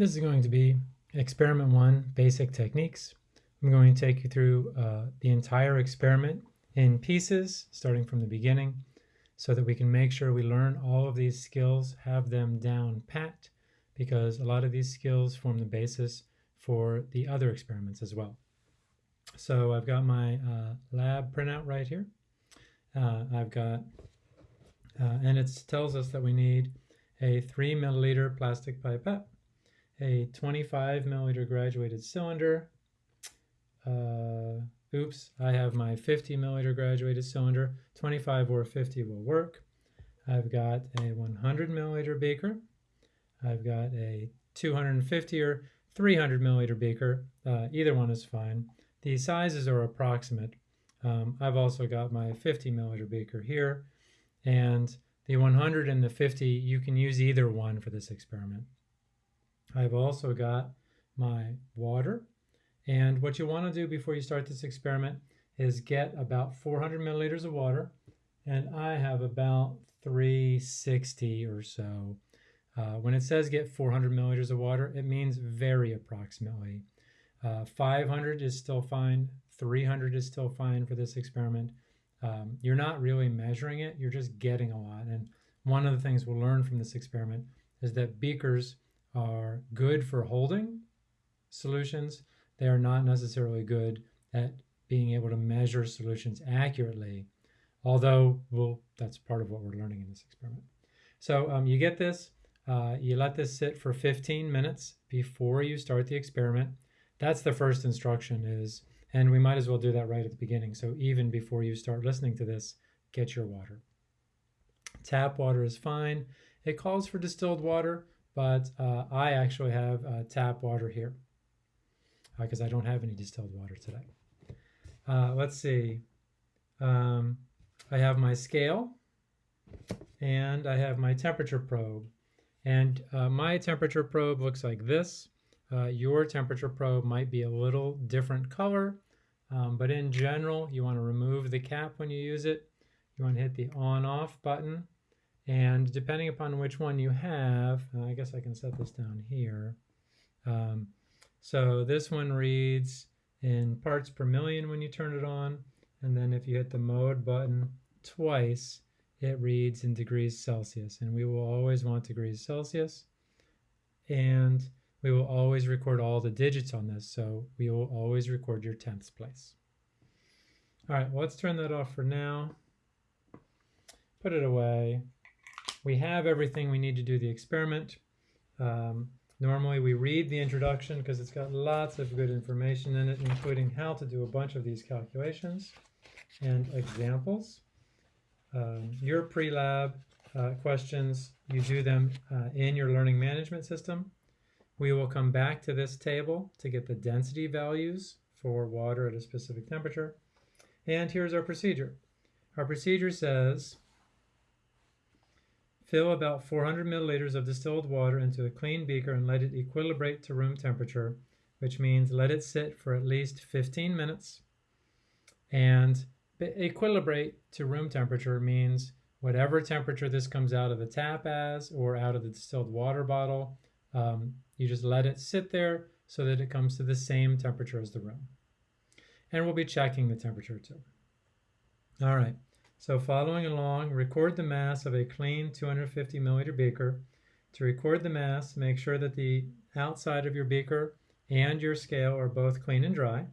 This is going to be experiment one, basic techniques. I'm going to take you through uh, the entire experiment in pieces, starting from the beginning, so that we can make sure we learn all of these skills, have them down pat, because a lot of these skills form the basis for the other experiments as well. So I've got my uh, lab printout right here. Uh, I've got, uh, and it tells us that we need a three milliliter plastic pipette a 25 milliliter graduated cylinder. Uh, oops, I have my 50 milliliter graduated cylinder. 25 or 50 will work. I've got a 100 milliliter beaker. I've got a 250 or 300 milliliter beaker. Uh, either one is fine. The sizes are approximate. Um, I've also got my 50 milliliter beaker here. And the 100 and the 50, you can use either one for this experiment. I've also got my water. And what you want to do before you start this experiment is get about 400 milliliters of water. And I have about 360 or so. Uh, when it says get 400 milliliters of water, it means very approximately. Uh, 500 is still fine. 300 is still fine for this experiment. Um, you're not really measuring it, you're just getting a lot. And one of the things we'll learn from this experiment is that beakers are good for holding solutions. They are not necessarily good at being able to measure solutions accurately, although well, that's part of what we're learning in this experiment. So um, you get this, uh, you let this sit for 15 minutes before you start the experiment. That's the first instruction is, and we might as well do that right at the beginning. So even before you start listening to this, get your water. Tap water is fine. It calls for distilled water, but uh, I actually have uh, tap water here because uh, I don't have any distilled water today. Uh, let's see. Um, I have my scale and I have my temperature probe. And uh, my temperature probe looks like this. Your temperature probe might be a little different color, um, but in general, you want to remove the cap when you use it. You want to hit the on-off button and depending upon which one you have, uh, I guess I can set this down here. Um, so this one reads in parts per million when you turn it on. And then if you hit the mode button twice, it reads in degrees Celsius. And we will always want degrees Celsius. And we will always record all the digits on this. So we will always record your tenths place. All right, well, let's turn that off for now. Put it away we have everything we need to do the experiment. Um, normally we read the introduction because it's got lots of good information in it, including how to do a bunch of these calculations and examples. Um, your pre-lab uh, questions, you do them uh, in your learning management system. We will come back to this table to get the density values for water at a specific temperature. And here's our procedure. Our procedure says Fill about 400 milliliters of distilled water into a clean beaker and let it equilibrate to room temperature, which means let it sit for at least 15 minutes. And equilibrate to room temperature means whatever temperature this comes out of the tap as or out of the distilled water bottle, um, you just let it sit there so that it comes to the same temperature as the room. And we'll be checking the temperature too. All right. So following along, record the mass of a clean 250 milliliter beaker. To record the mass, make sure that the outside of your beaker and your scale are both clean and dry.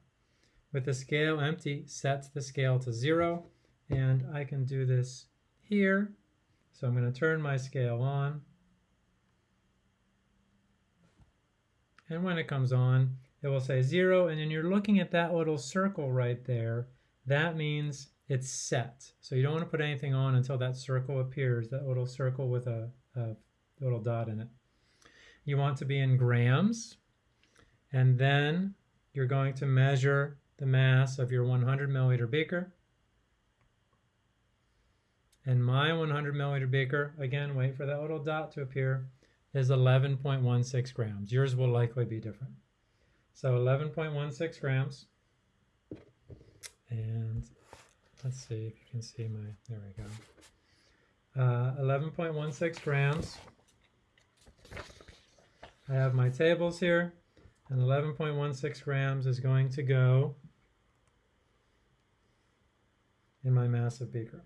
With the scale empty, set the scale to zero, and I can do this here. So I'm going to turn my scale on. And when it comes on, it will say zero, and then you're looking at that little circle right there. That means it's set. So you don't want to put anything on until that circle appears, that little circle with a, a little dot in it. You want to be in grams, and then you're going to measure the mass of your 100 milliliter beaker. And my 100 milliliter beaker, again, wait for that little dot to appear, is 11.16 grams. Yours will likely be different. So 11.16 grams. And let's see if you can see my, there we go. Uh, 11.16 grams I have my tables here, and 11.16 grams is going to go in my massive beaker.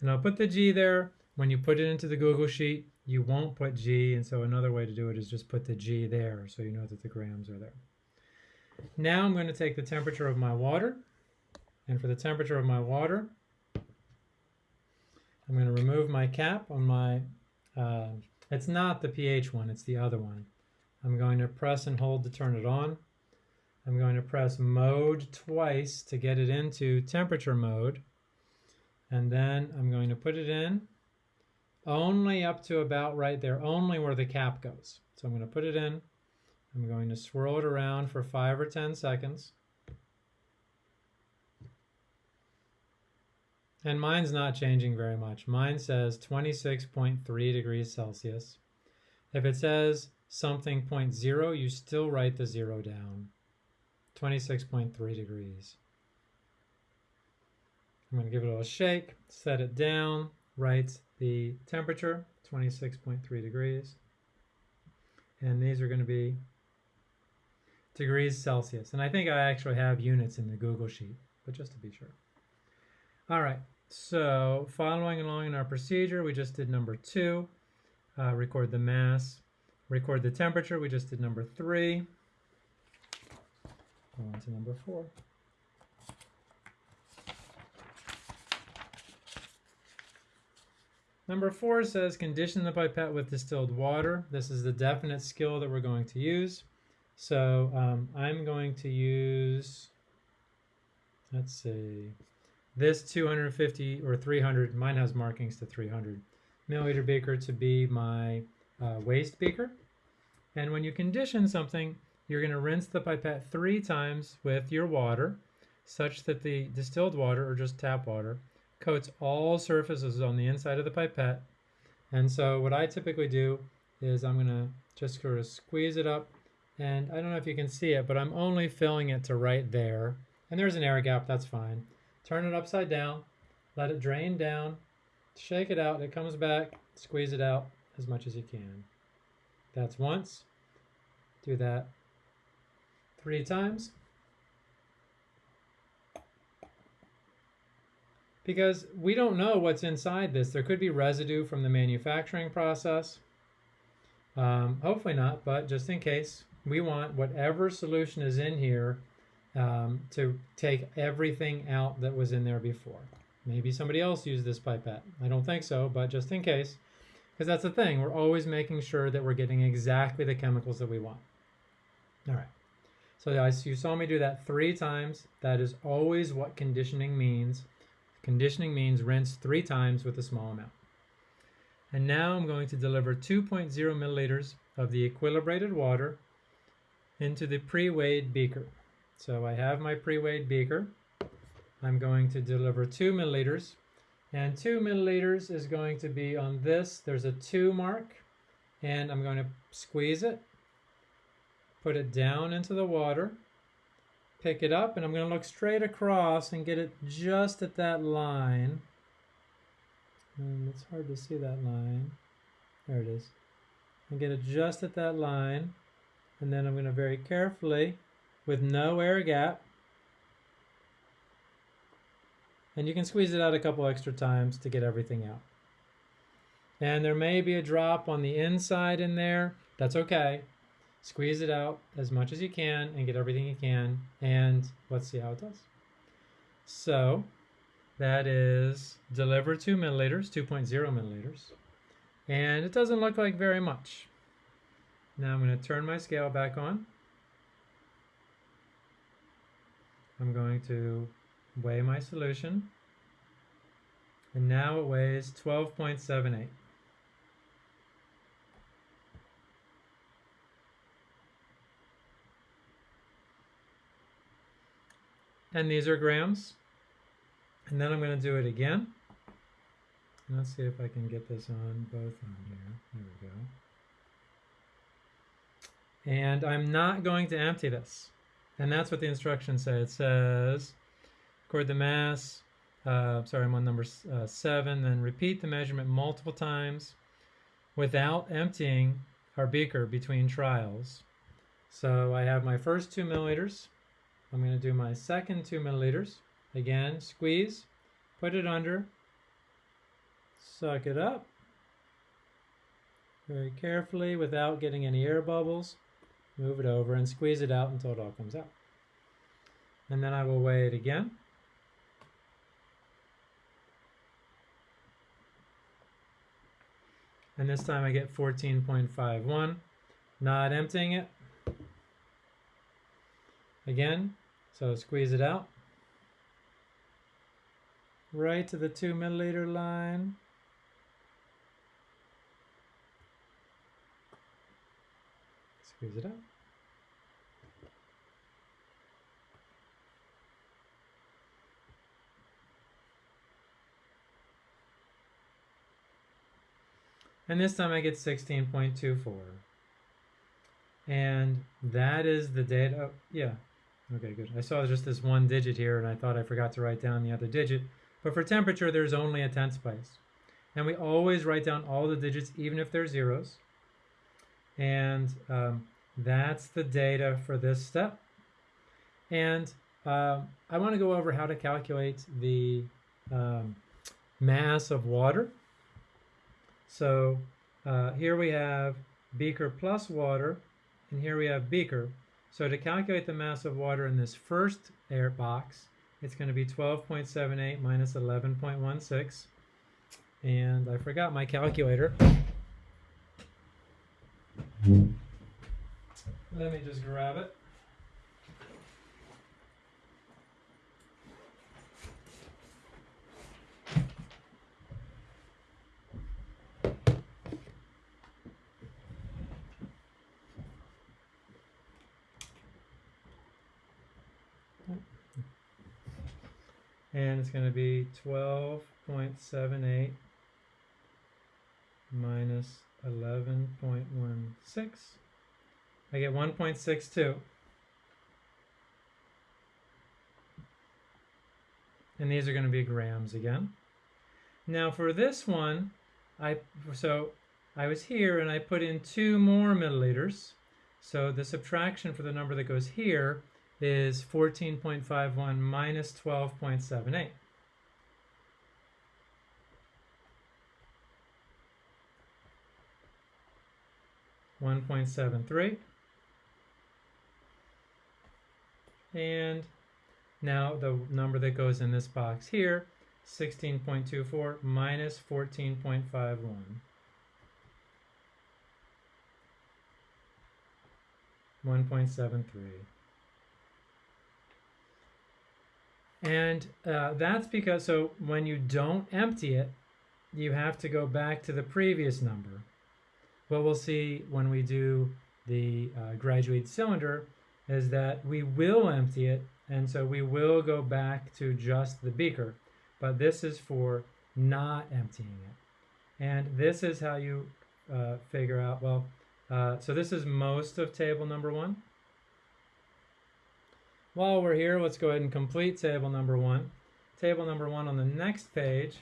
And I'll put the G there. When you put it into the Google Sheet, you won't put G, and so another way to do it is just put the G there so you know that the grams are there. Now I'm going to take the temperature of my water, and for the temperature of my water, I'm going to remove my cap on my, uh, it's not the pH one, it's the other one. I'm going to press and hold to turn it on. I'm going to press mode twice to get it into temperature mode. And then I'm going to put it in only up to about right there, only where the cap goes. So I'm going to put it in. I'm going to swirl it around for five or 10 seconds. And mine's not changing very much. Mine says 26.3 degrees Celsius. If it says something 0.0, you still write the zero down. 26.3 degrees. I'm going to give it a little shake, set it down, write the temperature, 26.3 degrees. And these are going to be degrees Celsius. And I think I actually have units in the Google Sheet, but just to be sure. All right, so following along in our procedure, we just did number two, uh, record the mass, record the temperature, we just did number three. Go on to number four. Number four says condition the pipette with distilled water. This is the definite skill that we're going to use. So um, I'm going to use, let's see, this 250 or 300, mine has markings to 300 milliliter beaker to be my uh, waste beaker. And when you condition something, you're going to rinse the pipette three times with your water such that the distilled water or just tap water coats all surfaces on the inside of the pipette. And so what I typically do is I'm going to just sort of squeeze it up and I don't know if you can see it, but I'm only filling it to right there. And there's an air gap, that's fine. Turn it upside down, let it drain down, shake it out, it comes back, squeeze it out as much as you can. That's once. Do that three times. Because we don't know what's inside this. There could be residue from the manufacturing process. Um, hopefully not, but just in case, we want whatever solution is in here um, to take everything out that was in there before. Maybe somebody else used this pipette. I don't think so, but just in case. Because that's the thing, we're always making sure that we're getting exactly the chemicals that we want. All right. So you saw me do that three times. That is always what conditioning means. Conditioning means rinse three times with a small amount. And now I'm going to deliver 2.0 milliliters of the equilibrated water into the pre-weighed beaker. So I have my pre-weighed beaker. I'm going to deliver 2 milliliters. And 2 milliliters is going to be on this. There's a 2 mark. And I'm going to squeeze it put it down into the water, pick it up, and I'm going to look straight across and get it just at that line. And it's hard to see that line. There it is. And get it just at that line. And then I'm going to very carefully, with no air gap, and you can squeeze it out a couple extra times to get everything out. And there may be a drop on the inside in there. That's okay squeeze it out as much as you can and get everything you can and let's see how it does. So that is deliver 2 milliliters, 2.0 milliliters, and it doesn't look like very much. Now I'm going to turn my scale back on. I'm going to weigh my solution, and now it weighs 12.78. and these are grams. And then I'm going to do it again. Let's see if I can get this on both on here. There we go. And I'm not going to empty this. And that's what the instructions say. It says, record the mass, uh, sorry, I'm on number uh, seven, then repeat the measurement multiple times without emptying our beaker between trials. So I have my first two milliliters. I'm going to do my second two milliliters. Again, squeeze, put it under, suck it up very carefully without getting any air bubbles. Move it over and squeeze it out until it all comes out. And then I will weigh it again. And this time I get 14.51. Not emptying it. Again, so squeeze it out. Right to the two milliliter line. Squeeze it out. And this time I get 16.24. And that is the data. Oh, yeah. Okay, good. I saw just this one digit here and I thought I forgot to write down the other digit. But for temperature, there's only a tenths place. And we always write down all the digits, even if they're zeros. And um, that's the data for this step. And um, I want to go over how to calculate the um, mass of water. So uh, here we have beaker plus water, and here we have beaker. So to calculate the mass of water in this first air box, it's going to be 12.78 minus 11.16. And I forgot my calculator. Let me just grab it. and it's going to be 12.78 minus 11.16. I get 1.62. And these are going to be grams again. Now for this one, I so I was here and I put in two more milliliters. So the subtraction for the number that goes here is 14.51 minus 12.78. One point seven three. And now the number that goes in this box here, 16.24 minus 14.51. One point seven three. And uh, that's because, so when you don't empty it, you have to go back to the previous number. What we'll see when we do the uh, graduated cylinder is that we will empty it, and so we will go back to just the beaker. But this is for not emptying it. And this is how you uh, figure out, well, uh, so this is most of table number one. While we're here, let's go ahead and complete table number one. Table number one on the next page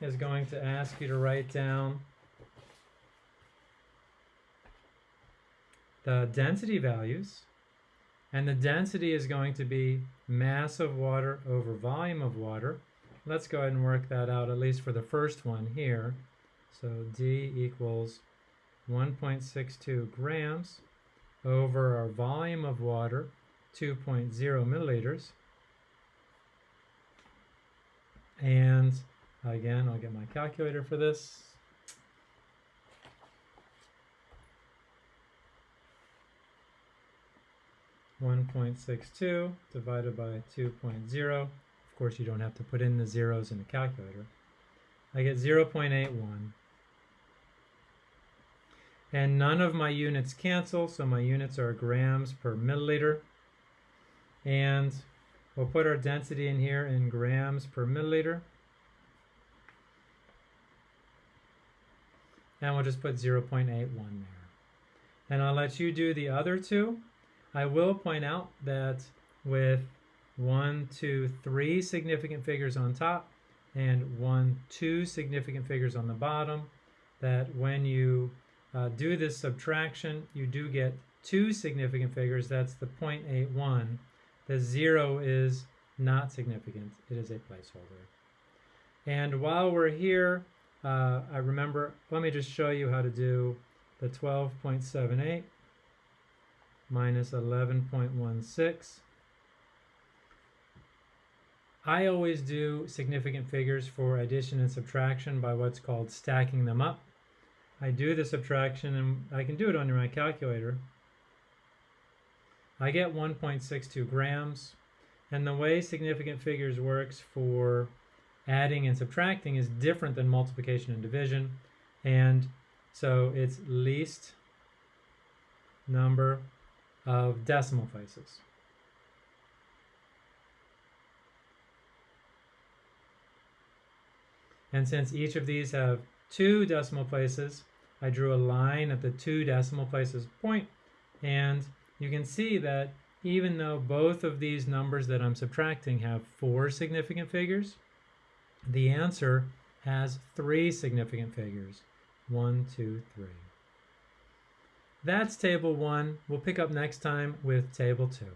is going to ask you to write down the density values. And the density is going to be mass of water over volume of water. Let's go ahead and work that out, at least for the first one here. So D equals 1.62 grams over our volume of water, 2.0 milliliters. And again, I'll get my calculator for this. One point six two divided by 2.0. Of course, you don't have to put in the zeros in the calculator. I get 0.81. And none of my units cancel, so my units are grams per milliliter. And we'll put our density in here in grams per milliliter. And we'll just put 0.81 there. And I'll let you do the other two. I will point out that with one, two, three significant figures on top and one, two significant figures on the bottom, that when you uh, do this subtraction, you do get two significant figures. That's the 0.81. The zero is not significant. It is a placeholder. And while we're here, uh, I remember, let me just show you how to do the 12.78 minus 11.16. I always do significant figures for addition and subtraction by what's called stacking them up. I do the subtraction and I can do it under my calculator. I get 1.62 grams and the way significant figures works for adding and subtracting is different than multiplication and division and so it's least number of decimal places. And since each of these have two decimal places, I drew a line at the two decimal places point, and you can see that even though both of these numbers that I'm subtracting have four significant figures, the answer has three significant figures. One, two, three. That's table one. We'll pick up next time with table two.